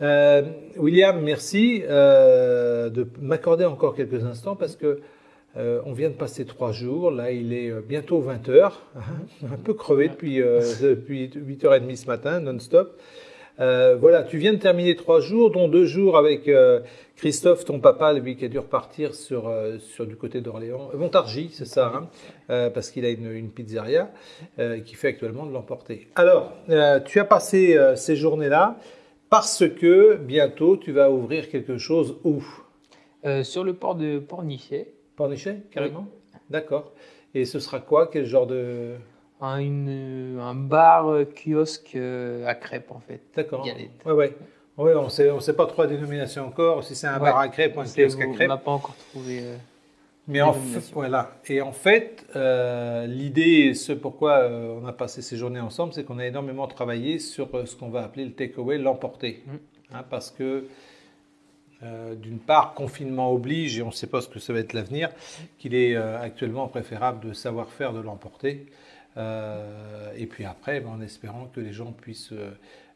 Euh, William, merci euh, de m'accorder encore quelques instants parce que euh, on vient de passer trois jours. Là, il est bientôt 20 h un peu crevé depuis, depuis 8h30 ce matin, non-stop. voilà, tu viens de terminer trois jours, dont deux jours avec Christophe, ton papa, lui qui a dû repartir sur, sur du côté d'Orléans, Montargis, c'est ça, hein, parce qu'il a une, une pizzeria qui fait actuellement de l'emporter. Alors, tu as passé ces journées-là parce que bientôt tu vas ouvrir quelque chose où? Euh, Sur le port de Pornichet. Pornichet, carrément? D'accord. Et ce sera quoi? Quel genre de. Un, une, un bar euh, kiosque euh, à crêpes en fait. D'accord. Ouais, ouais. Ouais, on sait, ne sait pas trop la dénomination encore, si c'est un bar à crêpes ou un kiosque à crêpes. On n'a pas encore trouvé. Mais en fait, voilà. Et en fait, euh, l'idée, ce pourquoi euh, on a passé ces journées ensemble, c'est qu'on a énormément travaillé sur euh, ce qu'on va appeler le takeaway, l'emporter. Mm. Hein, parce que, d'une part, confinement oblige, et on ne sait pas ce que ça va être l'avenir, qu'il est actuellement préférable de savoir faire de l'emporter. et puis après, ben, en espérant que les gens puissent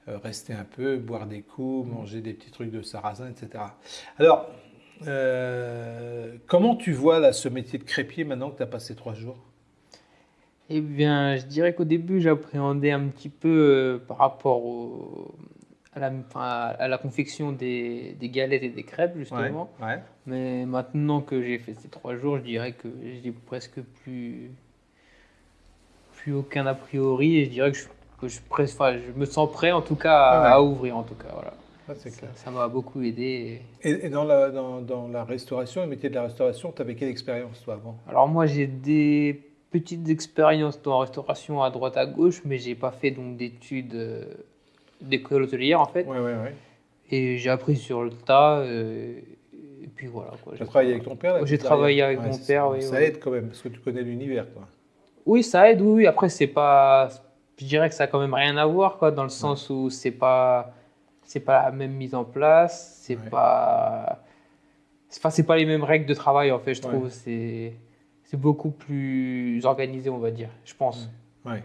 rester un peu, boire des coups, manger des petits trucs de sarrasin, etc. Alors, euh, comment tu vois là, ce métier de crépier maintenant que tu as passé trois jours? Eh bien, je dirais qu'au début, j'appréhendais un petit peu euh, par rapport à, la, à, la, confection des, des, galettes et des crêpes, justement. Mais maintenant que j'ai fait ces trois jours, je dirais que j'ai presque plus, plus aucun a priori et je dirais que je, que je, je me sens prêt en tout cas à, à ouvrir en tout cas. Voilà. Ah, ça m'a beaucoup aidé. Et, dans, la, dans, dans, la restauration, le métier de la restauration, tu avais quelle expérience toi avant? Alors moi j'ai des petites expériences dans la restauration à droite à gauche, mais j'ai pas fait donc d'études euh, d'école hôtelière en fait. Ouais, ouais, ouais. Et j'ai appris sur le tas. Euh, et puis voilà. Tu as travaillé avec ton père J'ai travaillé avec mon père. Oui, ça aide quand même, parce que tu connais l'univers. Oui, ça aide, oui. Après, c'est pas. Je dirais que ça a quand même rien à voir, quoi, dans le sens où c'est pas c'est pas la même mise en place, c'est pas, enfin, c'est pas les mêmes règles de travail en fait, je trouve. C'est, c'est beaucoup plus organisé, on va dire, je pense. Ouais.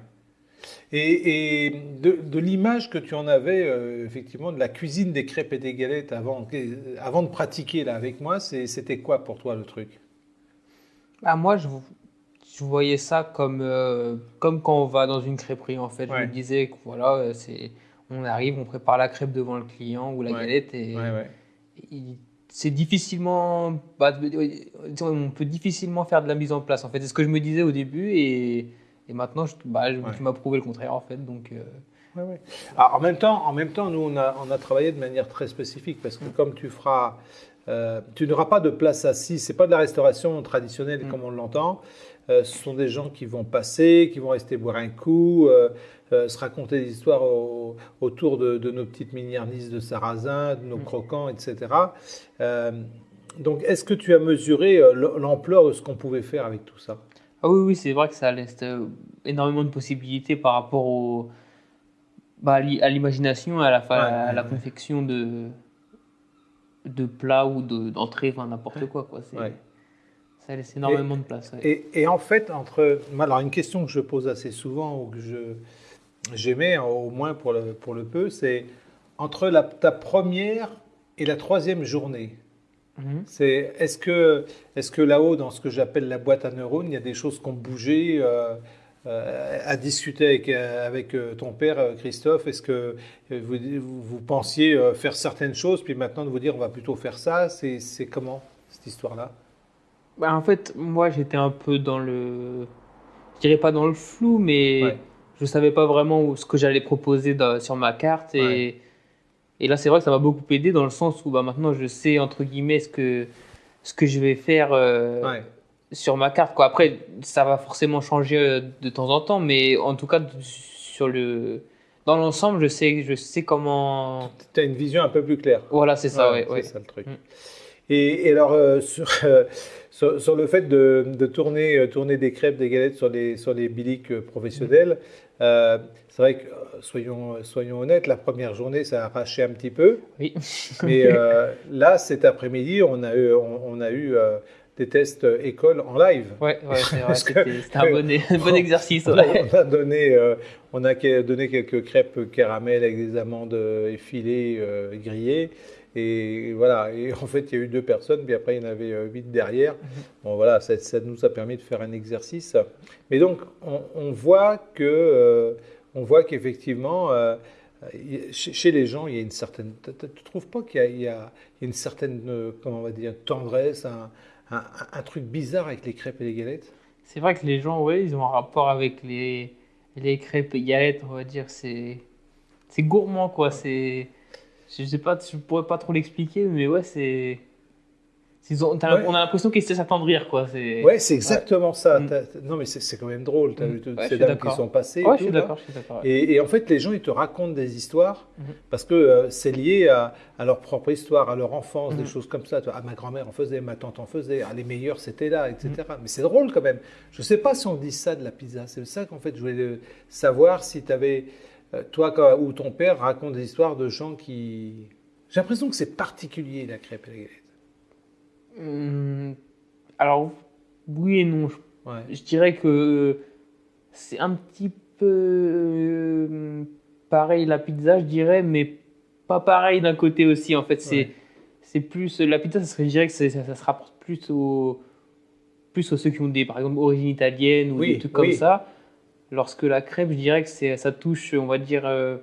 Et, et de, de l'image que tu en avais, euh, effectivement, de la cuisine des crêpes et des galettes avant, avant de pratiquer là avec moi, c'était quoi pour toi le truc? Bah, Moi, je, je voyais ça comme, euh, comme quand on va dans une crêperie en fait. Je me disais que voilà, c'est on arrive, on prépare la crêpe devant le client ou la galette et, c'est difficilement, bah, on peut difficilement faire de la mise en place. En fait, c'est ce que je me disais au début et, maintenant, je, bah, tu m'as prouvé le contraire en fait. Donc, euh. Alors, en même temps, en même temps, nous on a, on a travaillé de manière très spécifique parce que comme tu feras, euh, tu n'auras pas de place assise. C'est pas de la restauration traditionnelle mm. comme on l'entend. Euh, ce sont des gens qui vont passer, qui vont rester boire un coup, euh, euh, se raconter des histoires autour de, nos petites mini-arnisses de sarrasin, de nos mm. croquants, etc. donc, est-ce que tu as mesuré l'ampleur de ce qu'on pouvait faire avec tout ça? Ah Oui, oui c'est vrai que ça laisse énormément de possibilités par rapport au, bah, à l'imagination, à la, à la confection de, de plats ou d'entrées, enfin n'importe quoi. quoi. Ça laisse énormément de place. Et, en fait, entre. Alors, une question que je pose assez souvent, ou que j'aimais, hein, au moins pour le, pour le peu, c'est entre la, ta première et la troisième journée. Mhm. C'est est-ce que est-ce que là-haut dans ce que j'appelle la boîte à neurones, il y a des choses qui ont bougé euh, euh, à discuter avec, euh, avec ton père Christophe? Est-ce que vous, vous, pensiez faire certaines choses puis maintenant de vous dire on va plutôt faire ça? C'est comment cette histoire-là? Bah, en fait, moi, j'étais un peu dans le. Je dirais pas dans le flou, mais je je savais pas vraiment ce que j'allais proposer sur ma carte. Et, et là, c'est vrai que ça m'a beaucoup aidé dans le sens où bah, maintenant, je sais, entre guillemets, ce que, ce que je vais faire euh, sur ma carte. Quoi. Après, ça va forcément changer euh, de temps en temps, mais en tout cas, sur le. Dans l'ensemble, je sais, je sais comment. Tu as une vision un peu plus claire. Voilà, c'est ça, ouais. c'est ça le truc. Mm. Et, alors, euh, sur, sur, le fait de, tourner, euh, tourner des crêpes, des galettes sur les, sur les biliques euh, professionnels, euh, c'est vrai que, soyons, soyons honnêtes, la première journée, ça a arraché un petit peu. Oui. Mais là, cet après-midi, on a eu, on, a eu des tests école en live. Ouais, ouais. C'était un bon, bon exercice. On, a donné, on a donné quelques crêpes caramel avec des amandes effilées, grillées. Et voilà, et en fait, il y a eu deux personnes, puis après, il y en avait euh, huit derrière. Mhm. Bon, voilà, ça, ça, nous a permis de faire un exercice. Mais donc, on, voit que, euh, on voit qu'effectivement, euh, chez, les gens, il y a une certaine. Tu ne trouves pas qu'il y, y, a une certaine, comment on va dire, tendresse, un, un, truc bizarre avec les crêpes et les galettes? C'est vrai que les gens, oui, ils ont un rapport avec les, les crêpes et galettes, on va dire. C'est gourmand, quoi. C'est je sais pas, je pourrais pas trop l'expliquer, mais ouais, c'est. On a l'impression qu'ils essaient de s'attendrir, quoi. Ouais, c'est exactement ça. Non, mais c'est quand même drôle. Tu as mm. vu toutes ces dames qui sont passées. Ouais, je suis d'accord. Et, et, en fait, les gens, ils te racontent des histoires mm-hmm. parce que euh, c'est lié à, à, leur propre histoire, à leur enfance, des mm-hmm. choses comme ça. Ah, ma grand-mère en faisait, ma tante en faisait, ah, les meilleurs, c'était là, etc. Mm-hmm. Mais c'est drôle quand même. Je sais pas si on dit ça de la pizza. C'est ça qu'en fait, je voulais savoir si tu avais. Euh, toi ou ton père raconte des histoires de gens qui. J'ai l'impression que c'est particulier la crêpe et la galette. Hum, alors, oui et non. Je, dirais que c'est un petit peu euh, pareil la pizza, je dirais, mais pas pareil d'un côté aussi. En fait, c'est c'est plus. La pizza, ça serait, je dirais que ça, ça, se rapporte plus aux, plus aux ceux qui ont des, par exemple, origines italiennes ou des trucs comme ça. Lorsque la crêpe, je dirais que ça touche, on va dire. Euh,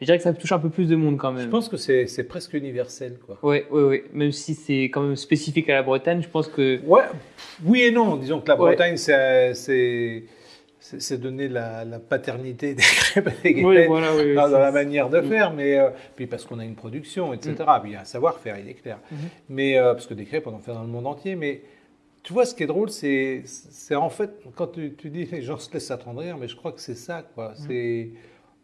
je dirais que ça touche un peu plus de monde quand même. Je pense que c'est presque universel. Quoi. Oui, oui, oui. Même si c'est quand même spécifique à la Bretagne, je pense que. Ouais, oui et non. Disons que la Bretagne, c'est c'est donner la, paternité des crêpes et des oui, voilà, oui, dans, la manière de faire, mais euh, puis parce qu'on a une production, etc. Mm. Puis il y a un savoir-faire, il est clair. Mm-hmm. Mais euh, parce que des crêpes, on en fait dans le monde entier, mais tu vois, ce qui est drôle, c'est, c'est en fait, quand tu, tu, dis les gens se laissent attendrir, mais je crois que c'est ça, quoi. Mm. C'est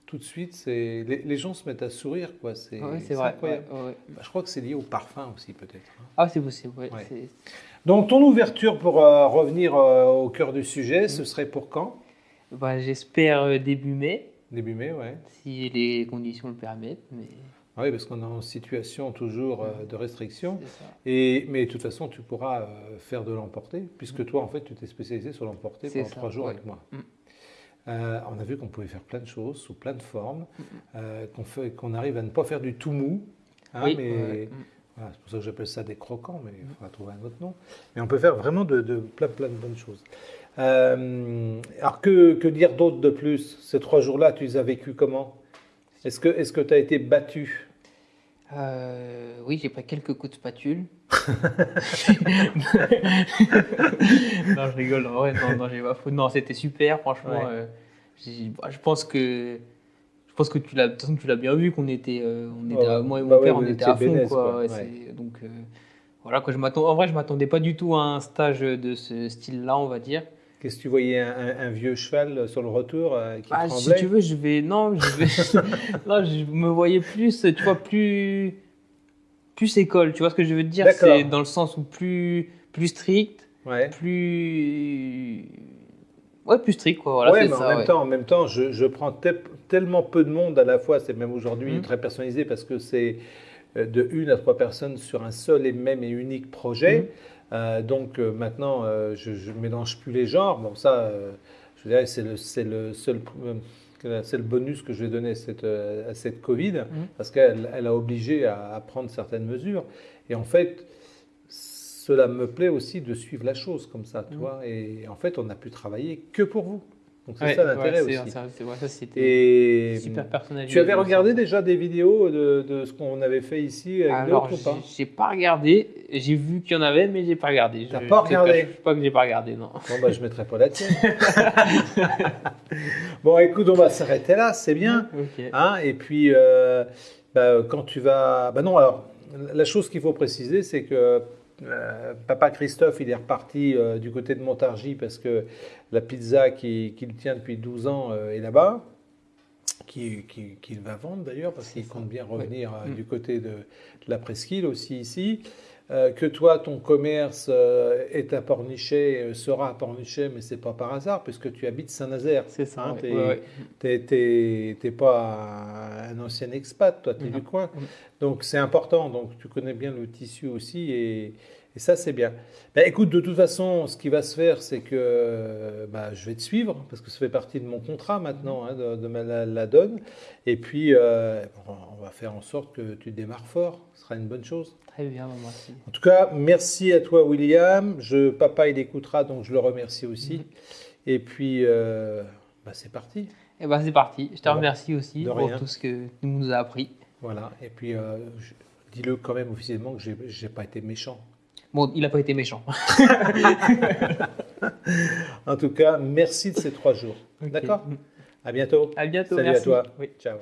tout de suite, c'est les, les, gens se mettent à sourire, quoi. C'est, c'est vrai. Bah, je crois que c'est lié au parfum aussi, peut-être. Hein. Ah, c'est possible. Donc, ton ouverture, pour euh, revenir euh, au cœur du sujet, ce mm. serait pour quand? Bah, J'espère euh, début mai. Début mai, ouais. Si les conditions le permettent, mais... Ah oui, parce qu'on est en situation toujours euh, de restriction. Et, mais de toute façon, tu pourras euh, faire de l'emporter, puisque toi, en fait, tu t'es spécialisé sur l'emporter pendant trois jours avec moi. Mm. Euh, on a vu qu'on pouvait faire plein de choses, sous plein de formes, mm, mm. qu'on arrive à ne pas faire du tout mou. Hein, mais c'est pour ça que j'appelle ça des croquants, mais il faudra trouver un autre nom. Mais on peut faire vraiment de, plein, plein de bonnes choses. alors, que, que dire d'autre de plus Ces trois jours-là, tu les as vécus comment? Est-ce que tu as été battu? Euh, oui, j'ai pris quelques coups de spatule. non, je rigole. Ouais, non, non, j'ai pas Non, c'était super, franchement. Euh, je pense que je pense que tu l'as, tu l'as bien vu qu'on était, euh, on était moi et mon bah père, on était à fond, quoi. donc voilà, quoi. Je m'attends. En vrai, je m'attendais pas du tout à un stage de ce style-là, on va dire. Qu'est-ce que tu voyais un, vieux cheval sur le retour euh, qui ah, Si tu veux, je vais. Non, je vais. non, je me voyais plus, tu vois, plus. Plus école, tu vois ce que je veux te dire C'est dans le sens où plus, plus strict, ouais. plus. Ouais, plus strict, quoi. Voilà, ouais, mais en, même temps, en même temps, je, je prends tellement peu de monde à la fois, c'est même aujourd'hui mmh. très personnalisé parce que c'est euh, de une à trois personnes sur un seul et même et unique projet. Mmh. Euh, donc euh, maintenant, euh, je ne mélange plus les genres. Bon, ça, je dirais, c'est le, le, seul c'est le bonus que je vais donner à cette, à cette Covid, mmh. parce qu'elle elle a obligé à, à, prendre certaines mesures. Et en fait, cela me plaît aussi de suivre la chose comme ça, mmh. toi. Et en fait, on n'a pu travailler que pour vous. Donc c'est ça l'intérêt aussi. et super personnalisé. Tu avais regardé déjà des vidéos de, de ce qu'on avait fait ici avec Alors, j'ai pas? regardé. J'ai vu qu'il y en avait, mais j'ai pas regardé. T'as pas regardé? Je sais pas que j'ai pas regardé, non. Bon bah je mettrai pas la tienne. bon écoute, on va s'arrêter là, c'est bien. Hein et puis euh, bah, quand tu vas, bah non alors la chose qu'il faut préciser, c'est que euh, papa Christophe, il est reparti euh, du côté de Montargis parce que la pizza qu'il tient depuis 12 ans euh, est là-bas, qu'il va vendre d'ailleurs parce qu'il compte bien revenir du côté de, la presqu'île aussi ici. Euh, que toi, ton commerce euh, est à Pornichet, euh, sera à Pornichet, mais c'est pas par hasard, puisque tu habites Saint-Nazaire. C'est ça. Hein, tu n'es pas un ancien expat, toi, tu es du coin. Donc c'est important. Donc tu connais bien le tissu aussi, et, et ça, c'est bien. Ben, écoute, de toute façon, ce qui va se faire, c'est que bah, je vais te suivre, parce que ça fait partie de mon contrat maintenant, hein, de, la, donne. Et puis, euh, on va faire en sorte que tu démarres fort. Ce sera une bonne chose. Très bien, merci. En tout cas, merci à toi, William. Je, papa, il écoutera, donc je le remercie aussi. Mhm. Et puis, euh, bah, c'est parti. Et eh ben, c'est parti. Je te remercie aussi pour tout ce que tu nous as appris. Voilà. Et puis, euh, dis-le quand même officiellement que je n'ai pas été méchant. Bon, il n'a pas été méchant. en tout cas, merci de ces trois jours. D'accord? À bientôt. À bientôt. Salut à toi. Oui. Ciao.